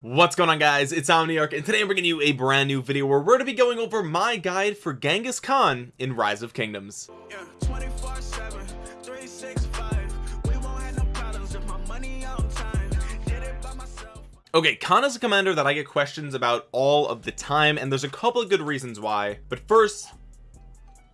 what's going on guys? It's omniarch and today i'm bringing you a brand new video where we're going to be going over my guide for genghis khan in rise of kingdoms. Yeah, okay khan is a commander that i get questions about all of the time and there's a couple of good reasons why but first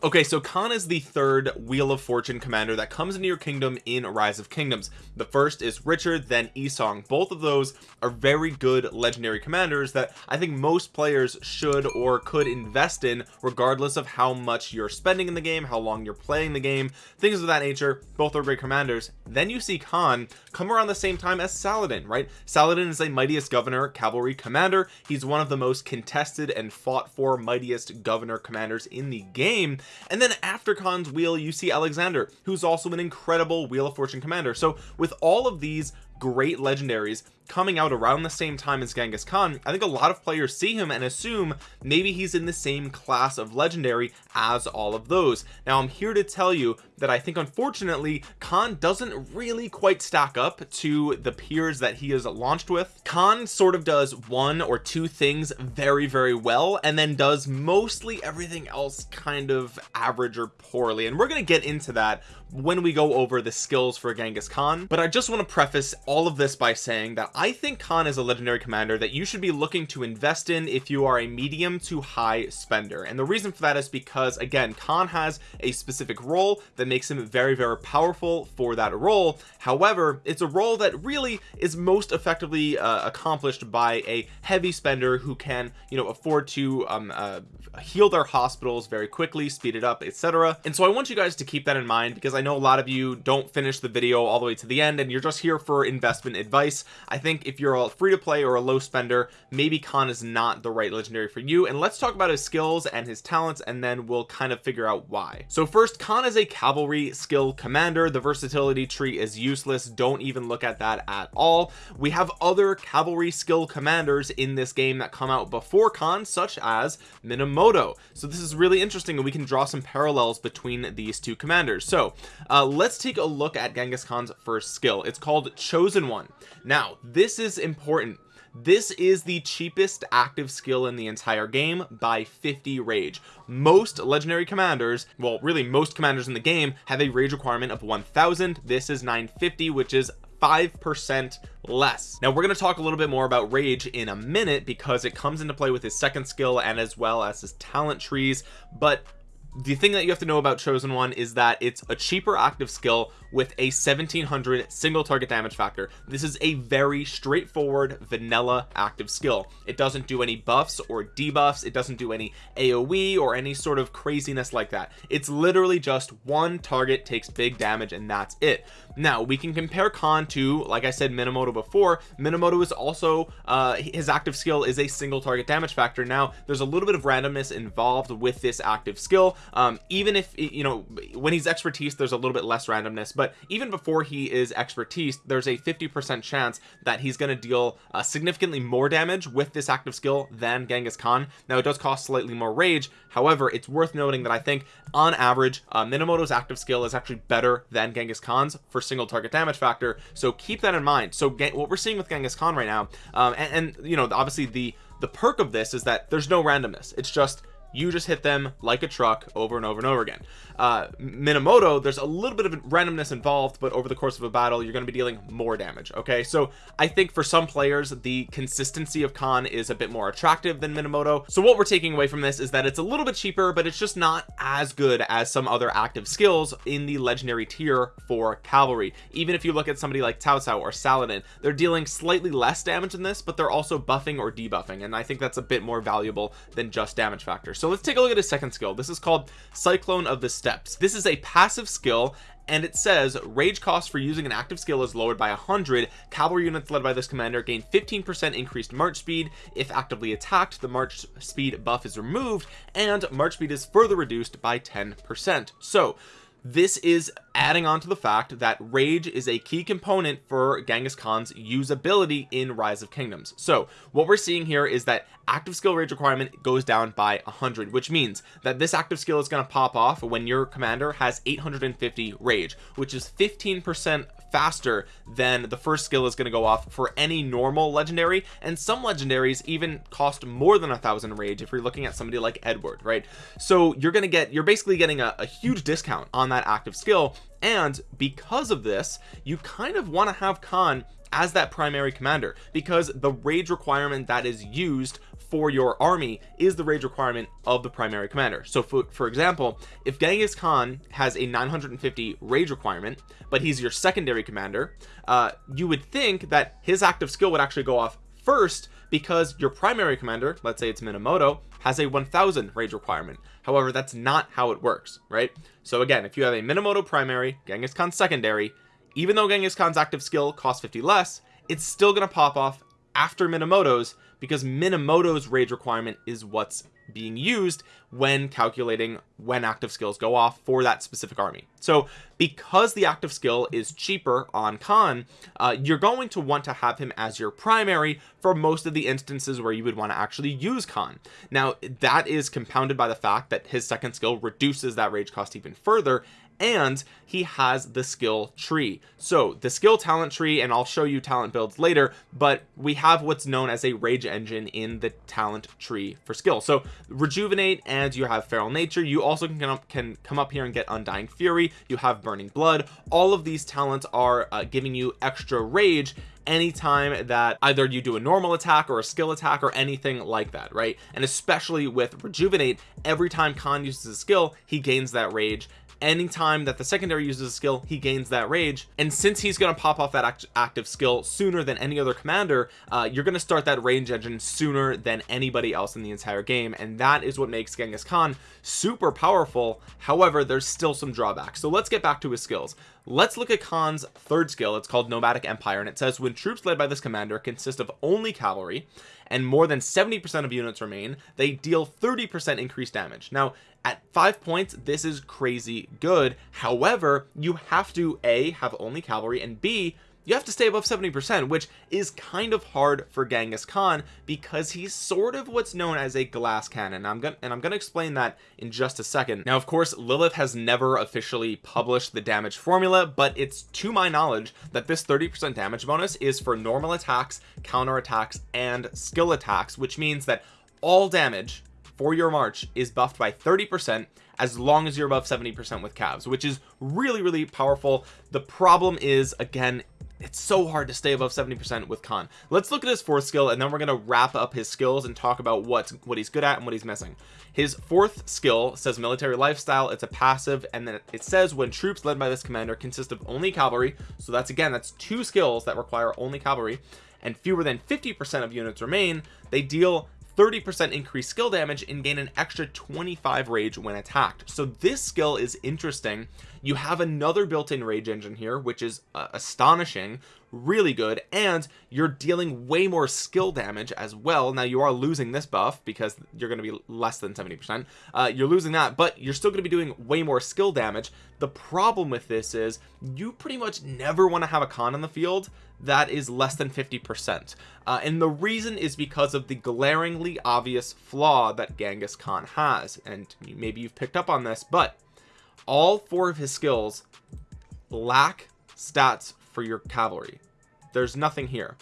okay so Khan is the third wheel of fortune commander that comes into your kingdom in rise of kingdoms. The first is Richard then Yi Seong both of those are very good legendary commanders that I think most players should or could invest in regardless of how much you're spending in the game how long you're playing the game things of that nature. Both are great commanders then you see Khan come around the same time as Saladin right? Saladin is a mightiest governor cavalry commander. He's one of the most contested and fought for mightiest governor commanders in the game. And then after Khan's wheel you see Alexander who's also an incredible wheel of fortune commander. So with all of these great legendaries coming out around the same time as Genghis Khan I think a lot of players see him and assume maybe he's in the same class of legendary as all of those. Now I'm here to tell you that I think unfortunately Khan doesn't really quite stack up to the peers that he is launched with. Khan sort of does one or two things very very well and then does mostly everything else kind of average or poorly. And we're going to get into that when we go over the skills for Genghis Khan. But I just want to preface all of this by saying that I think Khan is a legendary commander that you should be looking to invest in if you are a medium to high spender. And the reason for that is because again Khan has a specific role that makes him very very powerful for that role. However it's a role that really is most effectively uh, accomplished by a heavy spender who can you know afford to um, uh, heal their hospitals very quickly speed it up etc and so I want you guys to keep that in mind because I know a lot of you don't finish the video all the way to the end and you're just here for investment advice. I think if you're a free to play or a low spender maybe Khan is not the right legendary for you. And let's talk about his skills and his talents and then we'll kind of figure out why. So first Khan is a cavalry skill commander. The versatility tree is useless. Don't even look at that at all. We have other cavalry skill commanders in this game that come out before Khan such as Minamoto so this is really interesting and we can draw some parallels between these two commanders. So uh, let's take a look at Genghis Khan's first skill. It's called chosen one. Now this is important. This is the cheapest active skill in the entire game by 50 rage. Most legendary commanders well really most commanders in the game have a rage requirement of 1000 this is 950 which is five percent less. Now we're going to talk a little bit more about rage in a minute because it comes into play with his second skill and as well as his talent trees but the thing that you have to know about chosen one is that it's a cheaper active skill with a 1700 single target damage factor. This is a very straightforward vanilla active skill. It doesn't do any buffs or debuffs. It doesn't do any aoe or any sort of craziness like that. It's literally just one target takes big damage and that's it. Now we can compare Khan to like I said Minamoto before. Minamoto is also uh his active skill is a single target damage factor. Now there's a little bit of randomness involved with this active skill um even if you know when he's expertise there's a little bit less randomness but even before he is expertise there's a 50 percent chance that he's going to deal uh, significantly more damage with this active skill than Genghis Khan. Now it does cost slightly more rage. However it's worth noting that I think on average uh, Minamoto's active skill is actually better than Genghis Khan's for single target damage factor. So keep that in mind. So what we're seeing with Genghis Khan right now um, and, and you know obviously the the perk of this is that there's no randomness. It's just you just hit them like a truck over and over and over again. Uh minamoto there's a little bit of randomness involved but over the course of a battle you're going to be dealing more damage okay? So i think for some players the consistency of khan is a bit more attractive than minamoto. So what we're taking away from this is that it's a little bit cheaper but it's just not as good as some other active skills in the legendary tier for cavalry. Even if you look at somebody like Cao Cao or Saladin they're dealing slightly less damage than this but they're also buffing or debuffing and I think that's a bit more valuable than just damage factor let's take a look at his second skill. This is called Cyclone of the Steppes. This is a passive skill and it says rage cost for using an active skill is lowered by 100 cavalry units led by this commander gain 15 percent increased march speed. If actively attacked the march speed buff is removed and march speed is further reduced by 10 percent. So this is adding on to the fact that rage is a key component for Genghis Khan's usability in rise of kingdoms. So what we're seeing here is that active skill rage requirement goes down by 100 which means that this active skill is going to pop off when your commander has 850 rage which is 15 percent faster than the first skill is going to go off for any normal legendary. And some legendaries even cost more than a thousand rage if you're looking at somebody like Edward right? So you're gonna get you're basically getting a, a huge discount on that active skill. And because of this you kind of want to have Khan as that primary commander because the rage requirement that is used for your army is the rage requirement of the primary commander. So for, for example if Genghis Khan has a 950 rage requirement but he's your secondary commander uh, you would think that his active skill would actually go off first because your primary commander let's say it's Minamoto has a 1000 rage requirement. However that's not how it works right? So again if you have a Minamoto primary Genghis Khan secondary even though Genghis Khan's active skill costs 50 less it's still going to pop off after Minamoto's because Minamoto's rage requirement is what's being used when calculating when active skills go off for that specific army. So because the active skill is cheaper on Khan uh, you're going to want to have him as your primary for most of the instances where you would want to actually use Khan now that is compounded by the fact that his second skill reduces that rage cost even further and he has the skill tree. So the skill talent tree and I'll show you talent builds later but we have what's known as a rage engine in the talent tree for skill. So rejuvenate and you have feral nature. You also can come up, can come up here and get undying fury. You have burning blood. All of these talents are uh, giving you extra rage anytime that either you do a normal attack or a skill attack or anything like that right? And especially with rejuvenate every time Khan uses a skill he gains that rage anytime that the secondary uses a skill he gains that rage. And since he's going to pop off that act active skill sooner than any other commander uh, you're going to start that rage engine sooner than anybody else in the entire game. And that is what makes Genghis Khan super powerful. However there's still some drawbacks. So let's get back to his skills let's look at Khan's third skill. It's called nomadic empire and it says when troops led by this commander consist of only cavalry and more than 70 percent of units remain they deal 30 percent increased damage. Now at five points this is crazy good. However you have to a have only cavalry and b you have to stay above 70 percent which is kind of hard for Genghis Khan because he's sort of what's known as a glass cannon. I'm gonna and I'm gonna explain that in just a second. Now of course Lilith has never officially published the damage formula but it's to my knowledge that this 30 percent damage bonus is for normal attacks counter attacks and skill attacks which means that all damage for your march is buffed by 30 percent as long as you're above 70 percent with cavs which is really really powerful. The problem is again it's so hard to stay above 70 percent with Khan. Let's look at his fourth skill and then we're going to wrap up his skills and talk about what's what he's good at and what he's missing. His fourth skill says military lifestyle it's a passive and then it says when troops led by this commander consist of only cavalry so that's again that's two skills that require only cavalry and fewer than 50 percent of units remain they deal 30 percent increased skill damage and gain an extra 25 rage when attacked. So this skill is interesting. You have another built-in rage engine here which is uh, astonishing really good and you're dealing way more skill damage as well. Now you are losing this buff because you're going to be less than 70 percent. Uh, you're losing that but you're still going to be doing way more skill damage. The problem with this is you pretty much never want to have a Khan in the field that is less than 50 percent. Uh, and the reason is because of the glaringly obvious flaw that Genghis Khan has and maybe you've picked up on this but all four of his skills lack stats for your cavalry. There's nothing here.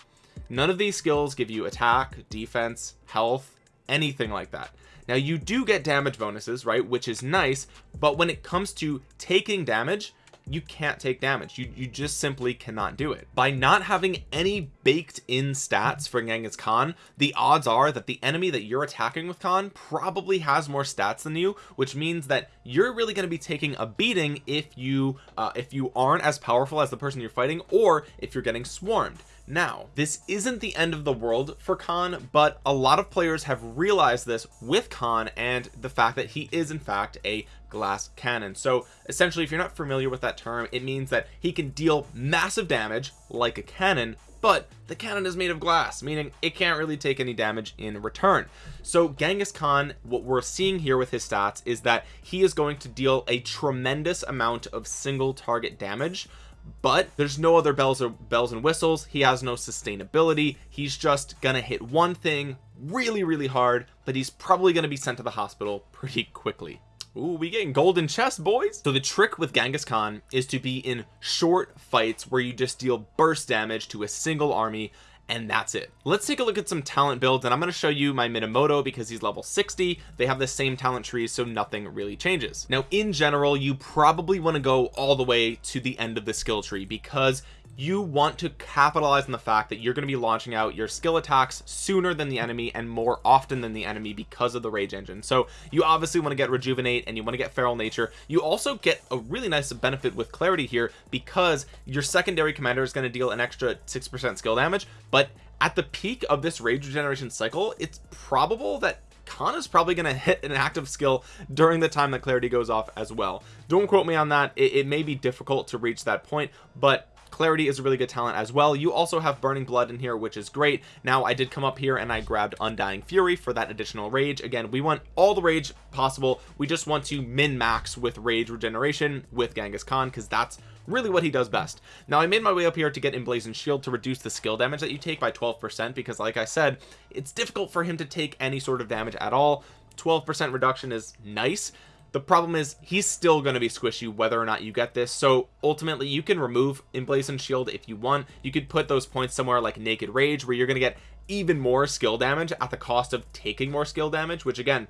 None of these skills give you attack defense health anything like that. Now you do get damage bonuses right which is nice but when it comes to taking damage you can't take damage. You, you just simply cannot do it. By not having any baked in stats for Genghis Khan the odds are that the enemy that you're attacking with Khan probably has more stats than you which means that you're really going to be taking a beating if you uh, if you aren't as powerful as the person you're fighting or if you're getting swarmed now this isn't the end of the world for Khan but a lot of players have realized this with Khan and the fact that he is in fact a glass cannon. So essentially if you're not familiar with that term it means that he can deal massive damage like a cannon but the cannon is made of glass meaning it can't really take any damage in return. So Genghis Khan what we're seeing here with his stats is that he is going to deal a tremendous amount of single target damage but there's no other bells or bells and whistles. He has no sustainability. He's just gonna hit one thing really really hard but he's probably to be sent to the hospital pretty quickly. Ooh, we getting golden chest boys. So the trick with Genghis Khan is to be in short fights where you just deal burst damage to a single army and that's it. Let's take a look at some talent builds and I'm going to show you my Minamoto because he's level 60 they have the same talent trees so nothing really changes. Now in general you probably want to go all the way to the end of the skill tree because you want to capitalize on the fact that you're going to be launching out your skill attacks sooner than the enemy and more often than the enemy because of the rage engine. So you obviously want to get rejuvenate and you want to get feral nature. You also get a really nice benefit with clarity here because your secondary commander is going to deal an extra six percent skill damage but at the peak of this rage regeneration cycle it's probable that Khan is probably going to hit an active skill during the time that clarity goes off as well. Don't quote me on that. It, it may be difficult to reach that point but clarity is a really good talent as well. You also have burning blood in here which is great. Now I did come up here and I grabbed undying fury for that additional rage. Again we want all the rage possible. We just want to min max with rage regeneration with Genghis Khan because that's really what he does best. Now I made my way up here to get emblazoned shield to reduce the skill damage that you take by 12 percent because like I said it's difficult for him to take any sort of damage at all. 12 percent reduction is nice the problem is he's still going to be squishy whether or not you get this. So ultimately you can remove emblazoned shield if you want. You could put those points somewhere like naked rage where you're going to get even more skill damage at the cost of taking more skill damage which again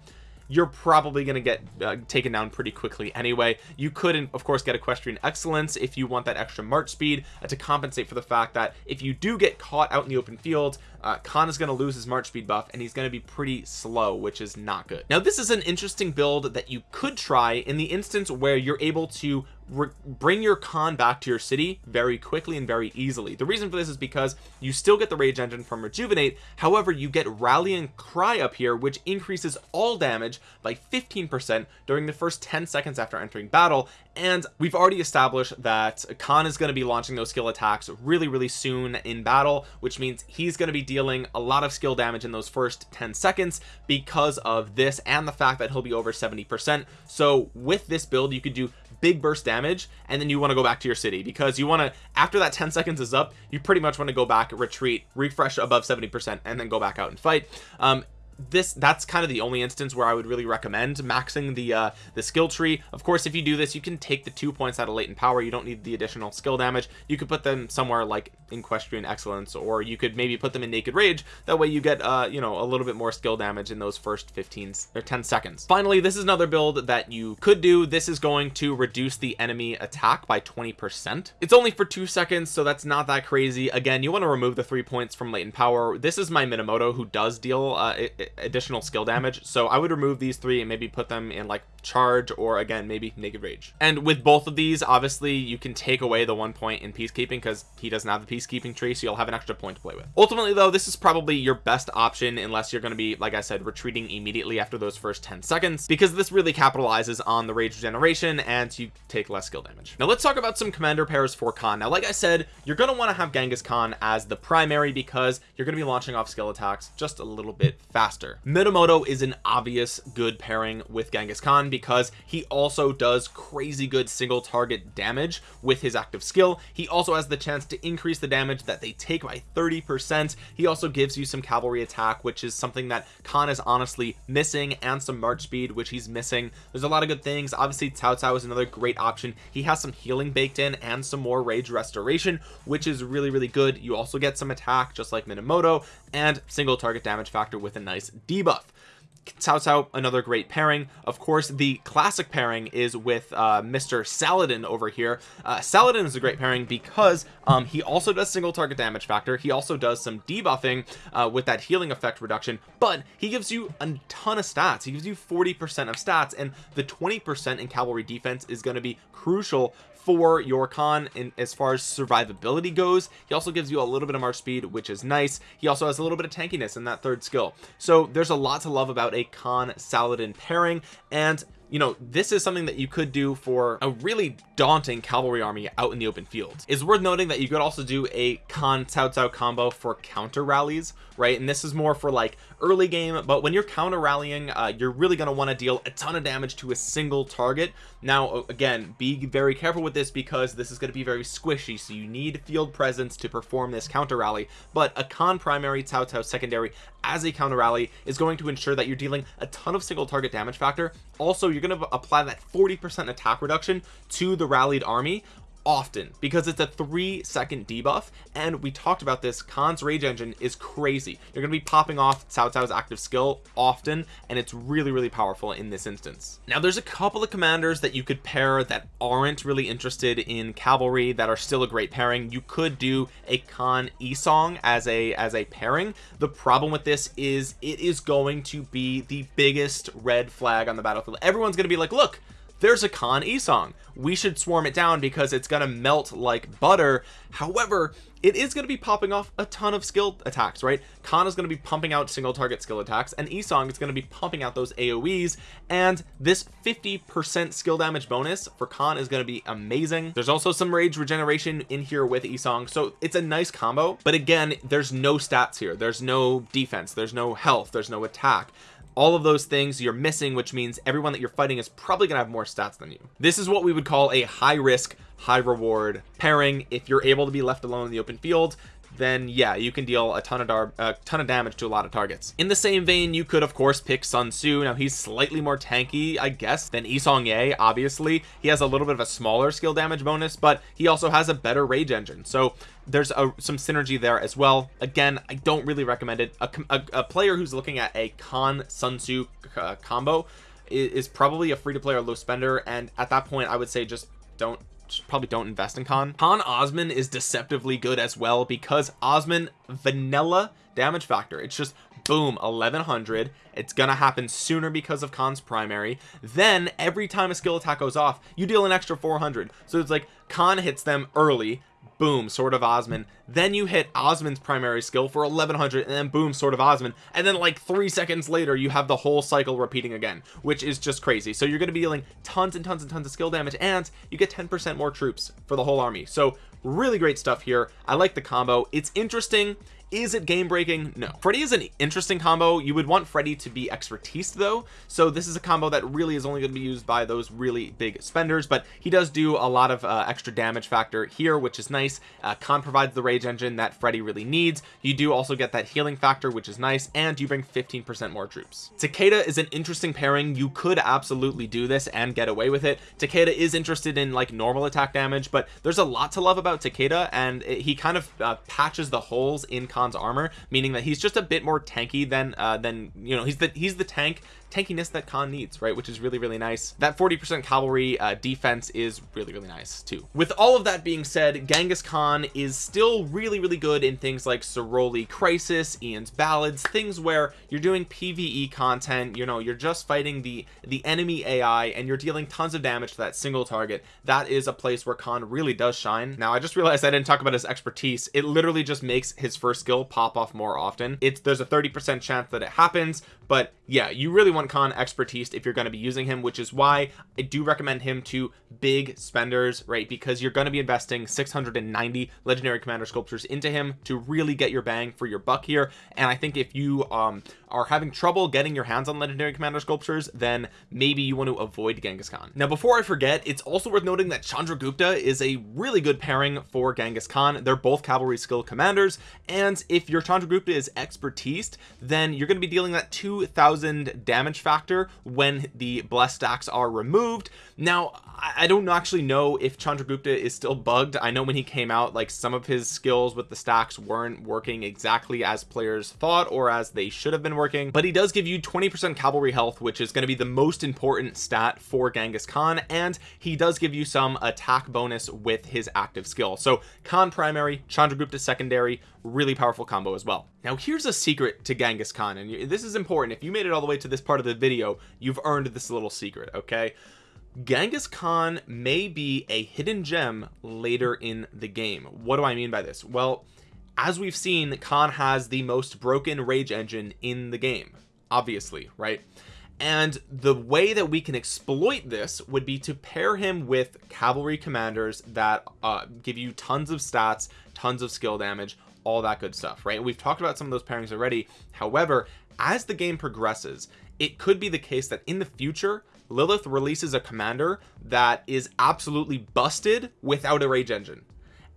you're probably going to get uh, taken down pretty quickly anyway. You could of course get equestrian excellence if you want that extra march speed uh, to compensate for the fact that if you do get caught out in the open field uh, Khan is going to lose his march speed buff and he's going to be pretty slow which is not good. Now this is an interesting build that you could try in the instance where you're able to bring your Khan back to your city very quickly and very easily. The reason for this is because you still get the rage engine from rejuvenate. However you get rallying cry up here which increases all damage by 15 percent during the first 10 seconds after entering battle. And we've already established that Khan is going to be launching those skill attacks really really soon in battle which means he's going to be dealing a lot of skill damage in those first 10 seconds because of this and the fact that he'll be over 70 percent. So with this build you could do big burst damage and then you want to go back to your city because you want to after that 10 seconds is up you pretty much want to go back retreat refresh above 70 percent and then go back out and fight. Um this that's kind of the only instance where I would really recommend maxing the uh the skill tree. Of course if you do this you can take the two points out of latent power. You don't need the additional skill damage. You could put them somewhere like equestrian excellence or you could maybe put them in naked rage. That way you get uh you know a little bit more skill damage in those first 15 or 10 seconds. Finally this is another build that you could do. This is going to reduce the enemy attack by 20 percent. It's only for two seconds so that's not that crazy. Again you want to remove the three points from latent power. This is my minamoto who does deal uh, it, additional skill damage. So I would remove these three and maybe put them in like charge or again maybe naked rage. And with both of these obviously you can take away the one point in peacekeeping because he doesn't have the peacekeeping tree so you'll have an extra point to play with. Ultimately though this is probably your best option unless you're going to be like I said retreating immediately after those first 10 seconds because this really capitalizes on the rage regeneration and you take less skill damage. Now let's talk about some commander pairs for Khan. Now like I said you're going to want to have Genghis Khan as the primary because you're going to be launching off skill attacks just a little bit faster Minamoto is an obvious good pairing with Genghis Khan because he also does crazy good single target damage with his active skill. He also has the chance to increase the damage that they take by 30 percent. He also gives you some cavalry attack which is something that Khan is honestly missing and some march speed which he's missing. There's a lot of good things. Obviously Cao Cao is another great option. He has some healing baked in and some more rage restoration which is really really good. You also get some attack just like Minamoto and single target damage factor with a nice debuff. Cao Cao another great pairing. Of course the classic pairing is with uh, Mr. Saladin over here. Uh, Saladin is a great pairing because um, he also does single target damage factor. He also does some debuffing uh, with that healing effect reduction but he gives you a ton of stats. He gives you 40 percent of stats and the 20 percent in cavalry defense is going to be crucial for your Khan in as far as survivability goes. He also gives you a little bit of march speed which is nice. He also has a little bit of tankiness in that third skill. So there's a lot to love about a Khan Saladin pairing and you know this is something that you could do for a really daunting cavalry army out in the open field. It's worth noting that you could also do a Khan Cao Cao combo for counter rallies right? And this is more for like early game but when you're counter rallying uh, you're really going to want to deal a ton of damage to a single target. Now again be very careful with this because this is going to be very squishy so you need field presence to perform this counter rally but a Khan primary Cao Cao secondary as a counter rally is going to ensure that you're dealing a ton of single target damage factor. Also you're going to apply that 40 percent attack reduction to the rallied army often because it's a three second debuff and we talked about this. Khan's rage engine is crazy. You're gonna be popping off Cao Cao's active skill often and it's really really powerful in this instance. Now there's a couple of commanders that you could pair that aren't really interested in cavalry that are still a great pairing. You could do a Khan Yi Seong as a as a pairing. The problem with this is it is going to be the biggest red flag on the battlefield. Everyone's gonna be like look there's a Khan Yi Seong. We should swarm it down because it's gonna melt like butter. However it is going to be popping off a ton of skill attacks right? Khan is going to be pumping out single target skill attacks and Yi Seong is going to be pumping out those AoEs and this 50% skill damage bonus for Khan is going to be amazing. There's also some rage regeneration in here with Yi Seong so it's a nice combo but again there's no stats here. There's no defense. There's no health. There's no attack all of those things you're missing which means everyone that you're fighting is probably gonna have more stats than you. This is what we would call a high risk high reward pairing. If you're able to be left alone in the open field then yeah you can deal a ton of dar a ton of damage to a lot of targets. In the same vein you could of course pick Sun Tzu. Now he's slightly more tanky I guess than Isong Ye obviously. He has a little bit of a smaller skill damage bonus but he also has a better rage engine. So there's a, some synergy there as well. Again I don't really recommend it. A, a, a player who's looking at a Khan Sun Tzu uh, combo is, is probably a free-to-play or low spender and at that point I would say just don't probably don't invest in Khan. Khan Osman is deceptively good as well because Osman vanilla damage factor. It's just boom 1100 it's gonna happen sooner because of Khan's primary. Then every time a skill attack goes off you deal an extra 400 so it's like Khan hits them early boom sword of Osman then you hit Osman's primary skill for 1100 and then boom sword of Osman and then like three seconds later you have the whole cycle repeating again which is just crazy. So you're going to be dealing tons and tons and tons of skill damage and you get 10 percent more troops for the whole army. So really great stuff here. I like the combo. It's interesting is it game breaking no. Freddy is an interesting combo. You would want Freddy to be expertise though. So this is a combo that really is only going to be used by those really big spenders but he does do a lot of uh, extra damage factor here which is nice. Uh, Khan provides the rage engine that Freddy really needs. You do also get that healing factor which is nice and you bring 15 percent more troops. Takeda is an interesting pairing. You could absolutely do this and get away with it. Takeda is interested in like normal attack damage but there's a lot to love about Takeda and it, he kind of uh, patches the holes in Khan's armor meaning that he's just a bit more tanky than uh than you know he's the he's the tank tankiness that Khan needs right which is really really nice. That 40 percent cavalry uh, defense is really really nice too. With all of that being said Genghis Khan is still really really good in things like Ceroli Crisis Ian's Ballads things where you're doing PvE content you know you're just fighting the the enemy AI and you're dealing tons of damage to that single target. That is a place where Khan really does shine. Now I just realized I didn't talk about his expertise. It literally just makes his first skill pop off more often. It's there's a 30 percent chance that it happens but yeah you really want Khan expertise if you're going to be using him which is why I do recommend him to big spenders right? Because you're going to be investing 690 legendary commander sculptures into him to really get your bang for your buck here. And I think if you um are having trouble getting your hands on legendary commander sculptures then maybe you want to avoid Genghis Khan. Now before I forget it's also worth noting that Chandragupta is a really good pairing for Genghis Khan. They're both cavalry skill commanders and if your Chandragupta is expertise then you're going to be dealing that 2000 damage factor when the blessed stacks are removed. Now I don't actually know if Chandragupta is still bugged. I know when he came out like some of his skills with the stacks weren't working exactly as players thought or as they should have been working but he does give you 20 percent cavalry health which is going to be the most important stat for Genghis Khan and he does give you some attack bonus with his active skill. So Khan primary Chandragupta secondary really powerful combo as well. Now here's a secret to Genghis Khan and this is important. If you made it all the way to this part of the video you've earned this little secret okay? Genghis Khan may be a hidden gem later in the game. What do I mean by this? Well as we've seen Khan has the most broken rage engine in the game obviously right? And the way that we can exploit this would be to pair him with cavalry commanders that uh, give you tons of stats tons of skill damage all that good stuff right? We've talked about some of those pairings already. However as the game progresses it could be the case that in the future Lilith releases a commander that is absolutely busted without a rage engine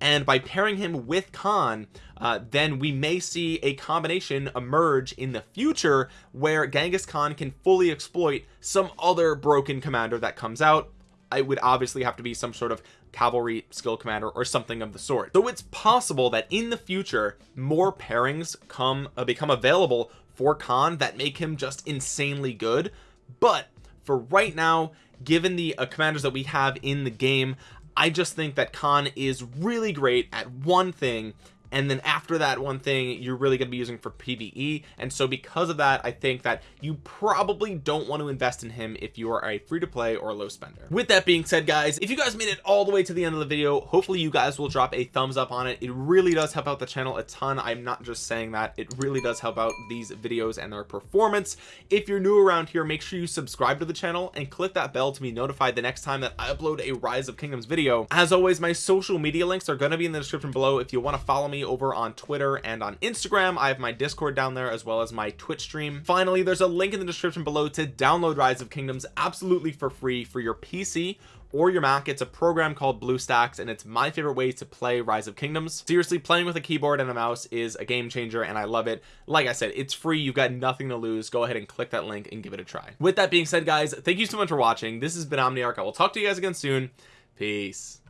and by pairing him with Khan uh, then we may see a combination emerge in the future where Genghis Khan can fully exploit some other broken commander that comes out. It would obviously have to be some sort of cavalry skill commander or something of the sort. So it's possible that in the future more pairings come uh, become available for Khan that make him just insanely good. But for right now given the uh, commanders that we have in the game I just think that Khan is really great at one thing and then after that one thing you're really going to be using for PvE and so because of that I think that you probably don't want to invest in him if you are a free-to-play or low spender. With that being said guys if you guys made it all the way to the end of the video hopefully you guys will drop a thumbs up on it. It really does help out the channel a ton. I'm not just saying that. It really does help out these videos and their performance. If you're new around here make sure you subscribe to the channel and click that bell to be notified the next time that I upload a rise of kingdoms video. As always my social media links are going to be in the description below if you want to follow me me over on Twitter and on Instagram. I have my discord down there as well as my Twitch stream. Finally there's a link in the description below to download rise of kingdoms absolutely for free for your PC or your Mac. It's a program called BlueStacks and it's my favorite way to play Rise of Kingdoms. Seriously playing with a keyboard and a mouse is a game changer and I love it. Like I said it's free. You've got nothing to lose. Go ahead and click that link and give it a try. With that being said guys thank you so much for watching. This has been Omniarch. I will talk to you guys again soon. Peace